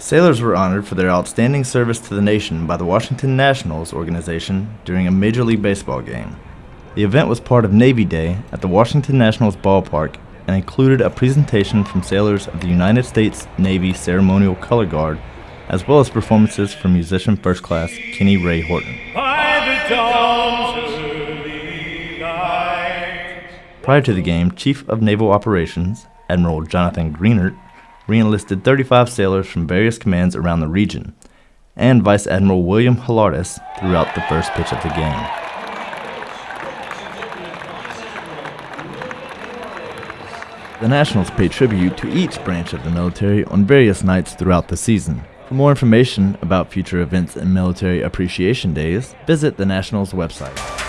Sailors were honored for their outstanding service to the nation by the Washington Nationals organization during a Major League Baseball game. The event was part of Navy Day at the Washington Nationals ballpark and included a presentation from sailors of the United States Navy Ceremonial Color Guard, as well as performances from musician first class Kenny Ray Horton. Prior to the game, Chief of Naval Operations, Admiral Jonathan Greenert, reenlisted 35 sailors from various commands around the region, and Vice Admiral William Hilarides throughout the first pitch of the game. The Nationals pay tribute to each branch of the military on various nights throughout the season. For more information about future events and military appreciation days, visit the Nationals website.